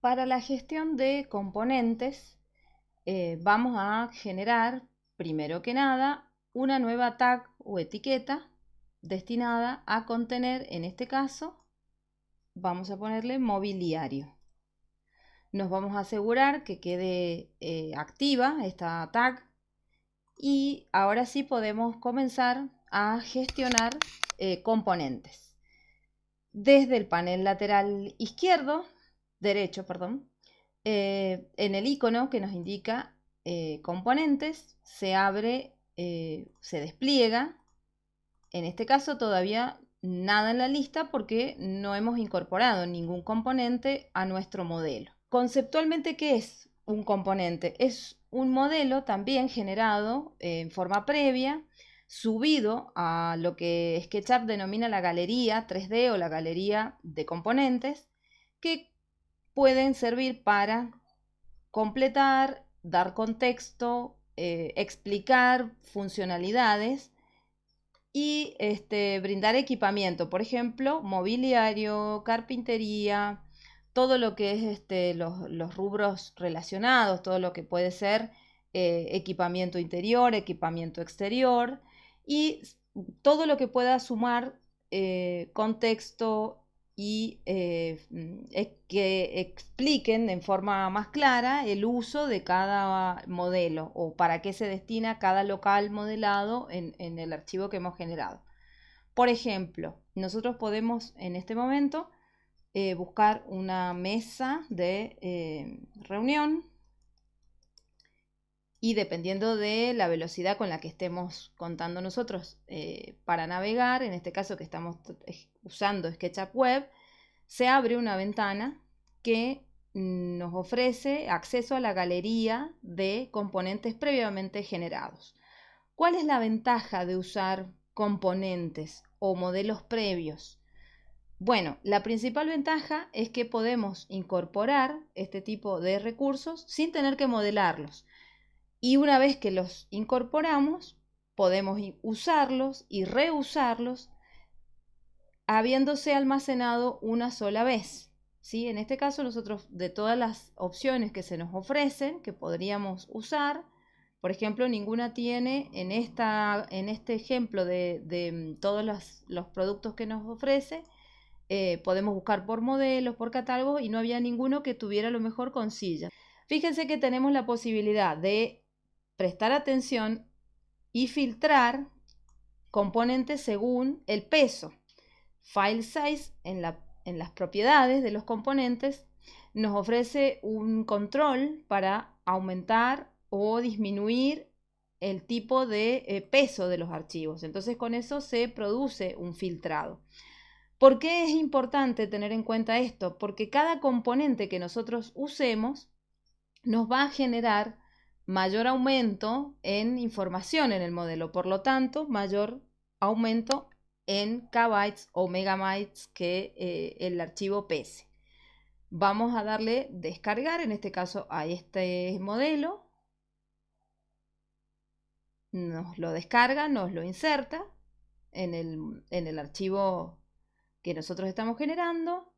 Para la gestión de componentes eh, vamos a generar, primero que nada, una nueva tag o etiqueta destinada a contener, en este caso, vamos a ponerle mobiliario. Nos vamos a asegurar que quede eh, activa esta tag y ahora sí podemos comenzar a gestionar eh, componentes. Desde el panel lateral izquierdo derecho, perdón, eh, en el icono que nos indica eh, componentes, se abre, eh, se despliega. En este caso todavía nada en la lista porque no hemos incorporado ningún componente a nuestro modelo. Conceptualmente, ¿qué es un componente? Es un modelo también generado en forma previa, subido a lo que SketchUp denomina la galería 3D o la galería de componentes, que pueden servir para completar, dar contexto, eh, explicar funcionalidades y este, brindar equipamiento, por ejemplo, mobiliario, carpintería, todo lo que es este, los, rubros relacionados, todo lo que puede ser eh, equipamiento interior, equipamiento exterior y todo lo que pueda sumar eh, contexto, y eh, mm, que expliquen en forma más clara el uso de cada modelo o para qué se destina cada local modelado en, el archivo que hemos generado. Por ejemplo, nosotros podemos en este momento eh, buscar una mesa de eh, reunión y dependiendo de la velocidad con la que estemos contando nosotros para navegar, en este caso que estamos usando SketchUp Web, se abre una ventana que nos ofrece acceso a la galería de componentes previamente generados. ¿Cuál es la ventaja de usar componentes o modelos previos? Bueno, la principal ventaja es que podemos incorporar este tipo de recursos sin tener que modelarlos. Y una vez que los incorporamos, podemos usarlos y reusarlos habiéndose almacenado una sola vez. ¿sí? En este caso nosotros de todas las opciones que se nos ofrecen, que podríamos usar, por ejemplo, ninguna tiene en, esta, en este ejemplo de, mm, todos los, productos que nos ofrece, eh, podemos buscar por modelos, por catálogos y no había ninguno que tuviera lo mejor con silla. Fíjense que tenemos la posibilidad de prestar atención y filtrar componentes según el peso. File Size en, las propiedades de los componentes nos ofrece un control para aumentar o disminuir el tipo de eh, peso de los archivos. Entonces con eso se produce un filtrado. ¿Por qué es importante tener en cuenta esto? Porque cada componente que nosotros usemos nos va a generar mayor aumento en información en el modelo, por lo tanto, mayor aumento en kbytes o megabytes que eh, el archivo pese. Vamos a darle descargar, en este caso a este modelo. Nos lo descarga, nos lo inserta en el, en el archivo que nosotros estamos generando.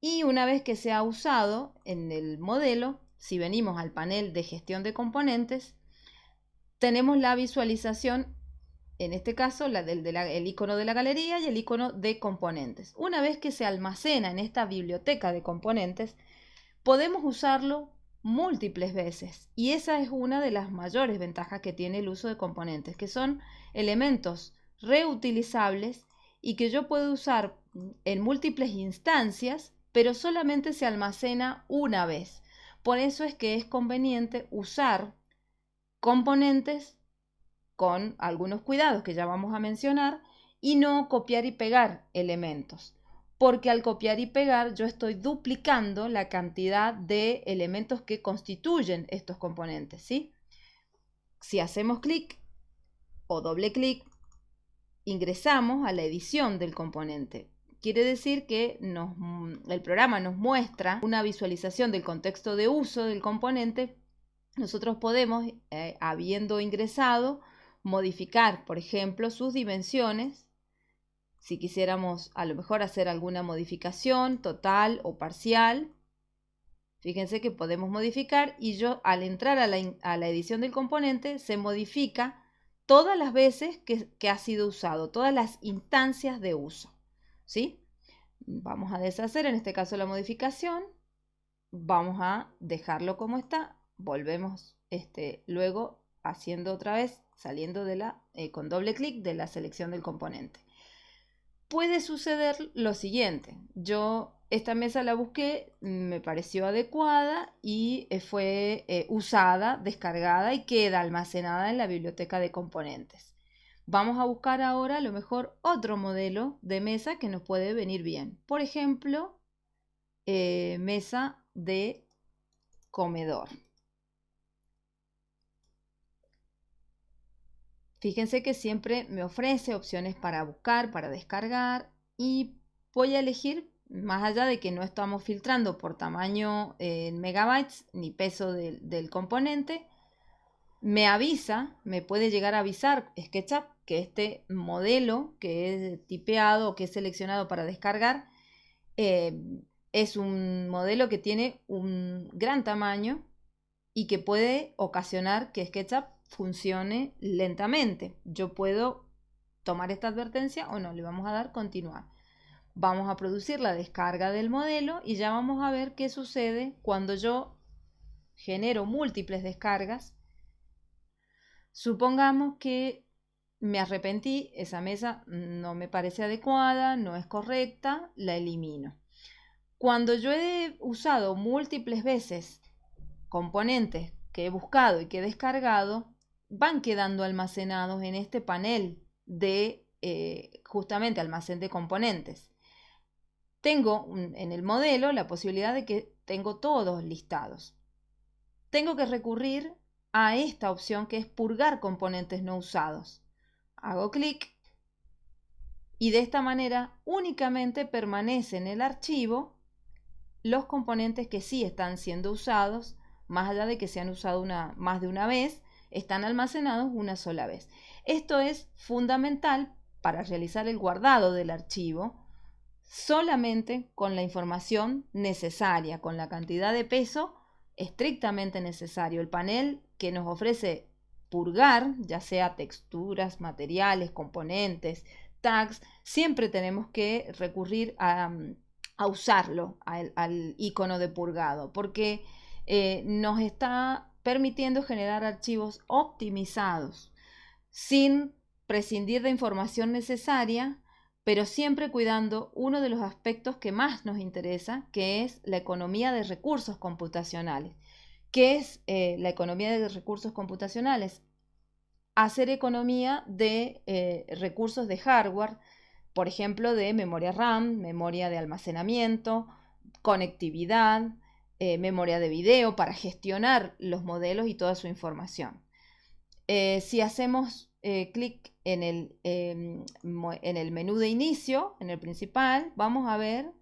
Y una vez que se ha usado en el modelo, si venimos al panel de gestión de componentes, tenemos la visualización en este caso la del el icono de la galería y el icono de componentes. Una vez que se almacena en esta biblioteca de componentes, podemos usarlo múltiples veces y esa es una de las mayores ventajas que tiene el uso de componentes, que son elementos reutilizables y que yo puedo usar en múltiples instancias, pero solamente se almacena una vez. Por eso es que es conveniente usar componentes con algunos cuidados que ya vamos a mencionar y no copiar y pegar elementos. Porque al copiar y pegar yo estoy duplicando la cantidad de elementos que constituyen estos componentes. ¿sí? Si hacemos clic o doble clic, ingresamos a la edición del componente. Quiere decir que el programa nos muestra una visualización del contexto de uso del componente. Nosotros podemos, eh, habiendo ingresado, modificar, por ejemplo, sus dimensiones. Si quisiéramos a lo mejor hacer alguna modificación total o parcial, Fíjense que podemos modificar y yo al entrar a la, edición del componente se modifica todas las veces que, que, ha sido usado, todas las instancias de uso. ¿Sí? Vamos a deshacer en este caso la modificación, vamos a dejarlo como está, volvemos este, luego haciendo otra vez, saliendo de la, eh, con doble clic de la selección del componente. Puede suceder lo siguiente, yo esta mesa la busqué, me pareció adecuada y eh, fue eh, usada, descargada y queda almacenada en la biblioteca de componentes. Vamos a buscar ahora a lo mejor otro modelo de mesa que nos puede venir bien. Por ejemplo, mesa de comedor. Fíjense que siempre me ofrece opciones para buscar, para descargar y voy a elegir, más allá de que no estamos filtrando por tamaño en megabytes ni peso del, componente, me avisa, me puede llegar a avisar SketchUp que este modelo que es tipeado o que es seleccionado para descargar eh, es un modelo que tiene un gran tamaño y que puede ocasionar que SketchUp funcione lentamente. Yo puedo tomar esta advertencia o no, le vamos a dar continuar. Vamos a producir la descarga del modelo y ya vamos a ver qué sucede cuando yo genero múltiples descargas. Supongamos que me arrepentí, esa mesa no me parece adecuada, no es correcta, la elimino. Cuando yo he usado múltiples veces componentes que he buscado y que he descargado, van quedando almacenados en este panel de eh, justamente almacén de componentes. Tengo en el modelo la posibilidad de que tengo todos listados. Tengo que recurrir a esta opción que es purgar componentes no usados. Hago clic y de esta manera únicamente permanece en el archivo los componentes que sí están siendo usados, más allá de que se han usado una, más de una vez, están almacenados una sola vez. Esto es fundamental para realizar el guardado del archivo solamente con la información necesaria, con la cantidad de peso estrictamente necesario. El panel que nos ofrece purgar, ya sea texturas, materiales, componentes, tags, siempre tenemos que recurrir a, usarlo, al, icono de purgado, porque eh, nos está permitiendo generar archivos optimizados sin prescindir de información necesaria, pero siempre cuidando uno de los aspectos que más nos interesa, que es la economía de recursos computacionales. ¿Qué es eh, la economía de recursos computacionales? Hacer economía de eh, recursos de hardware, por ejemplo, de memoria RAM, memoria de almacenamiento, conectividad, eh, memoria de video para gestionar los modelos y toda su información. Si hacemos clic en el, em, en el menú de inicio, en el principal, vamos a ver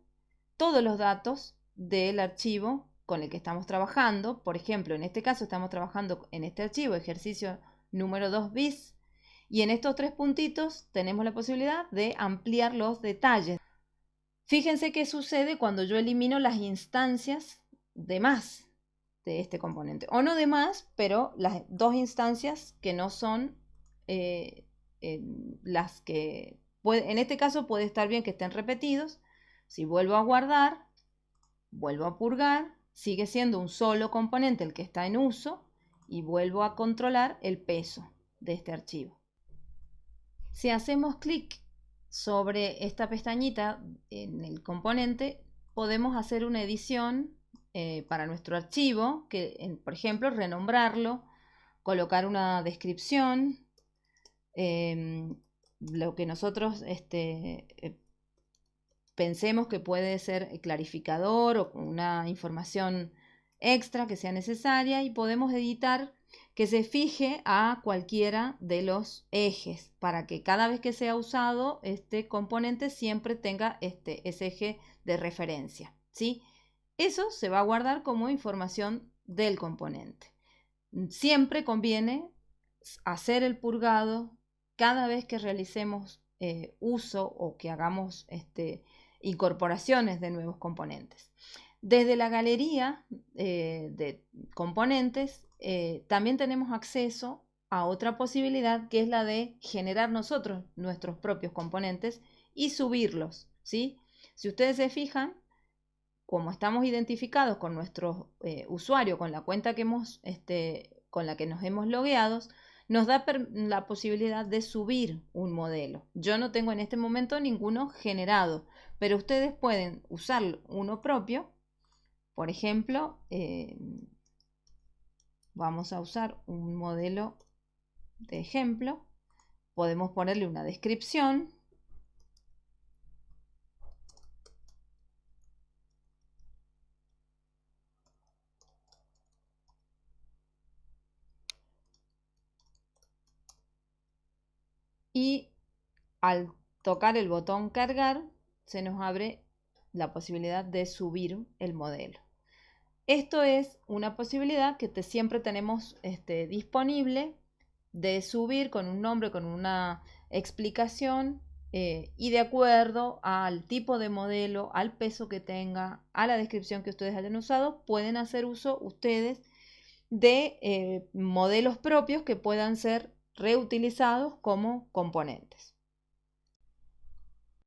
todos los datos del archivo con el que estamos trabajando. Por ejemplo, en este caso estamos trabajando en este archivo, ejercicio número 2 bis, y en estos tres puntitos tenemos la posibilidad de ampliar los detalles. Fíjense qué sucede cuando yo elimino las instancias de más de este componente. O no de más, pero las dos instancias que no son eh, las que... En este caso puede estar bien que estén repetidos. Si vuelvo a guardar, vuelvo a purgar, sigue siendo un solo componente el que está en uso y vuelvo a controlar el peso de este archivo. Si hacemos clic sobre esta pestañita en el componente, podemos hacer una edición eh, para nuestro archivo, que por ejemplo renombrarlo, colocar una descripción, em, lo que nosotros este, eh, pensemos que puede ser clarificador o una información extra que sea necesaria y podemos editar que se fije a cualquiera de los ejes para que cada vez que sea usado este componente siempre tenga este, ese eje de referencia. ¿sí? Eso se va a guardar como información del componente. Siempre conviene hacer el purgado cada vez que realicemos eh, uso o que hagamos este, incorporaciones de nuevos componentes. Desde la galería eh, de componentes eh, también tenemos acceso a otra posibilidad que es la de generar nosotros nuestros propios componentes y subirlos. ¿sí? Si ustedes se fijan, como estamos identificados con nuestro eh, usuario, con la cuenta que hemos, este, con la que nos hemos logueado, nos da la posibilidad de subir un modelo. Yo no tengo en este momento ninguno generado, pero ustedes pueden usar uno propio. Por ejemplo, eh, vamos a usar un modelo de ejemplo. Podemos ponerle una descripción. Y al tocar el botón cargar, se nos abre la posibilidad de subir el modelo. Esto es una posibilidad que siempre tenemos este, disponible de subir con un nombre, con una explicación eh, y de acuerdo al tipo de modelo, al peso que tenga, a la descripción que ustedes hayan usado, pueden hacer uso ustedes de eh, modelos propios que puedan ser reutilizados como componentes.